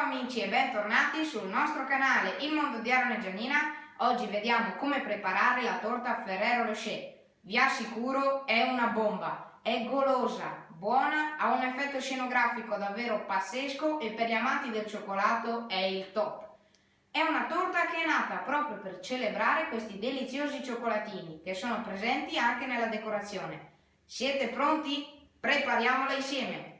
amici e bentornati sul nostro canale Il Mondo di Aaron e Giannina. Oggi vediamo come preparare la torta Ferrero Rocher. Vi assicuro è una bomba, è golosa, buona, ha un effetto scenografico davvero pazzesco e per gli amanti del cioccolato è il top. È una torta che è nata proprio per celebrare questi deliziosi cioccolatini che sono presenti anche nella decorazione. Siete pronti? Prepariamola insieme!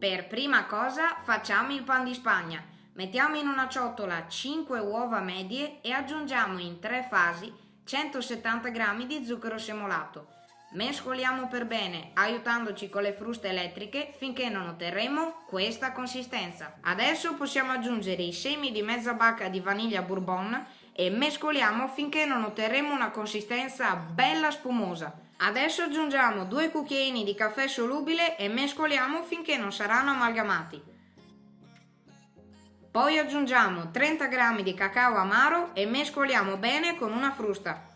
Per prima cosa facciamo il pan di spagna. Mettiamo in una ciotola 5 uova medie e aggiungiamo in tre fasi 170 g di zucchero semolato. Mescoliamo per bene, aiutandoci con le fruste elettriche finché non otterremo questa consistenza. Adesso possiamo aggiungere i semi di mezza bacca di vaniglia bourbon e mescoliamo finché non otterremo una consistenza bella spumosa. Adesso aggiungiamo due cucchiaini di caffè solubile e mescoliamo finché non saranno amalgamati. Poi aggiungiamo 30 g di cacao amaro e mescoliamo bene con una frusta.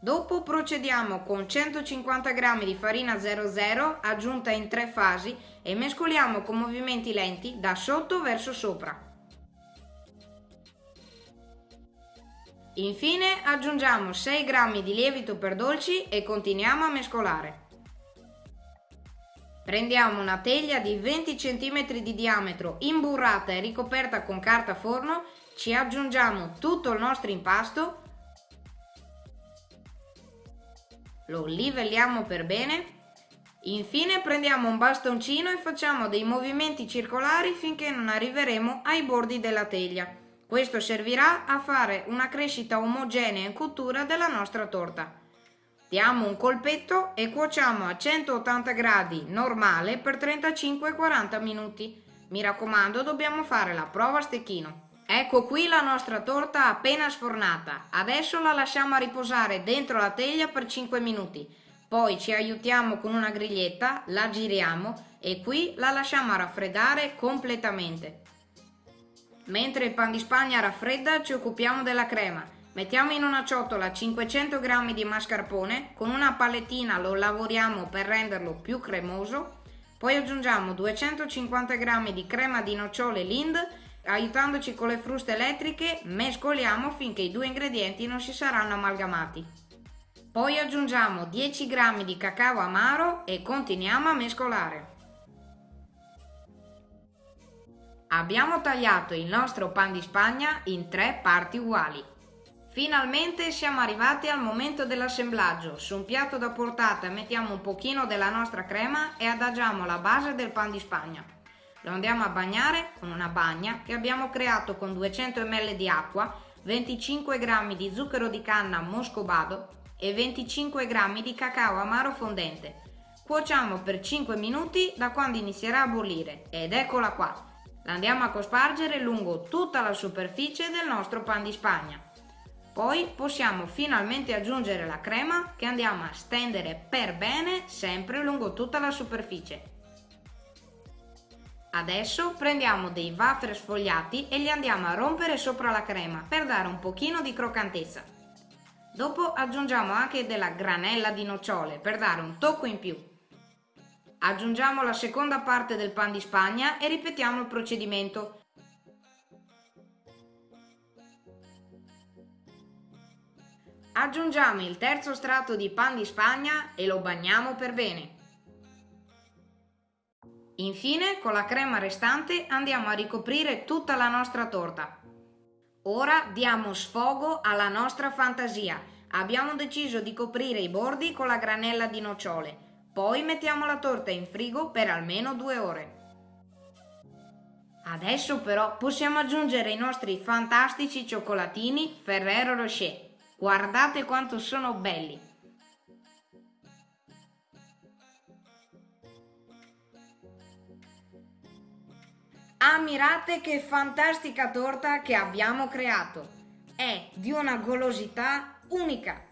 Dopo procediamo con 150 g di farina 00 aggiunta in tre fasi e mescoliamo con movimenti lenti da sotto verso sopra. Infine aggiungiamo 6 g di lievito per dolci e continuiamo a mescolare. Prendiamo una teglia di 20 cm di diametro imburrata e ricoperta con carta forno, ci aggiungiamo tutto il nostro impasto, lo livelliamo per bene, infine prendiamo un bastoncino e facciamo dei movimenti circolari finché non arriveremo ai bordi della teglia. Questo servirà a fare una crescita omogenea in cottura della nostra torta. Diamo un colpetto e cuociamo a 180 gradi normale per 35-40 minuti. Mi raccomando, dobbiamo fare la prova a stecchino. Ecco qui la nostra torta appena sfornata. Adesso la lasciamo riposare dentro la teglia per 5 minuti. Poi ci aiutiamo con una griglietta, la giriamo e qui la lasciamo raffreddare completamente. Mentre il pan di spagna raffredda ci occupiamo della crema. Mettiamo in una ciotola 500 g di mascarpone, con una palettina lo lavoriamo per renderlo più cremoso, poi aggiungiamo 250 g di crema di nocciole Lind, aiutandoci con le fruste elettriche, mescoliamo finché i due ingredienti non si saranno amalgamati. Poi aggiungiamo 10 g di cacao amaro e continuiamo a mescolare. Abbiamo tagliato il nostro pan di spagna in tre parti uguali. Finalmente siamo arrivati al momento dell'assemblaggio. Su un piatto da portata mettiamo un pochino della nostra crema e adagiamo la base del pan di spagna. Lo andiamo a bagnare con una bagna che abbiamo creato con 200 ml di acqua, 25 g di zucchero di canna moscovado e 25 g di cacao amaro fondente. Cuociamo per 5 minuti da quando inizierà a bollire ed eccola qua. La andiamo a cospargere lungo tutta la superficie del nostro pan di spagna. Poi possiamo finalmente aggiungere la crema che andiamo a stendere per bene sempre lungo tutta la superficie. Adesso prendiamo dei wafer sfogliati e li andiamo a rompere sopra la crema per dare un pochino di croccantezza. Dopo aggiungiamo anche della granella di nocciole per dare un tocco in più. Aggiungiamo la seconda parte del pan di spagna e ripetiamo il procedimento. Aggiungiamo il terzo strato di pan di spagna e lo bagniamo per bene. Infine, con la crema restante andiamo a ricoprire tutta la nostra torta. Ora diamo sfogo alla nostra fantasia. Abbiamo deciso di coprire i bordi con la granella di nocciole. Poi mettiamo la torta in frigo per almeno due ore. Adesso però possiamo aggiungere i nostri fantastici cioccolatini Ferrero Rocher. Guardate quanto sono belli! Ammirate che fantastica torta che abbiamo creato! È di una golosità unica!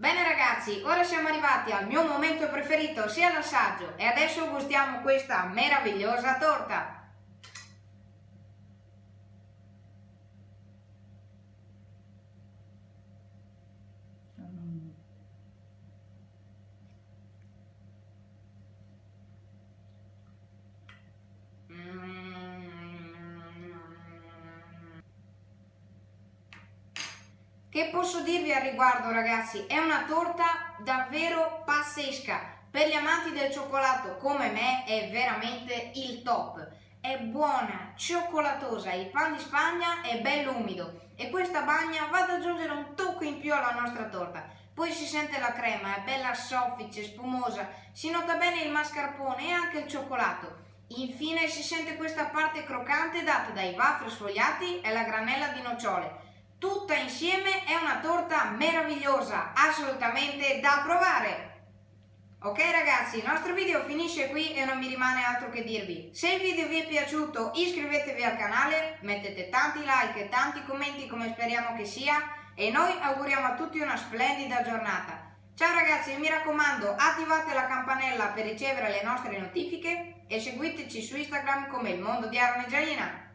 Bene ragazzi, ora siamo arrivati al mio momento preferito, sia l'assaggio, e adesso gustiamo questa meravigliosa torta. Che posso dirvi al riguardo ragazzi? È una torta davvero pazzesca. Per gli amanti del cioccolato come me è veramente il top. È buona, cioccolatosa, il pan di Spagna è bello umido e questa bagna va ad aggiungere un tocco in più alla nostra torta. Poi si sente la crema, è bella soffice, spumosa, si nota bene il mascarpone e anche il cioccolato. Infine si sente questa parte croccante data dai waffle sfogliati e la granella di nocciole. Tutta insieme è una torta meravigliosa, assolutamente da provare! Ok ragazzi, il nostro video finisce qui e non mi rimane altro che dirvi. Se il video vi è piaciuto iscrivetevi al canale, mettete tanti like e tanti commenti come speriamo che sia e noi auguriamo a tutti una splendida giornata. Ciao ragazzi mi raccomando attivate la campanella per ricevere le nostre notifiche e seguiteci su Instagram come il mondo di Aaron e Gialina.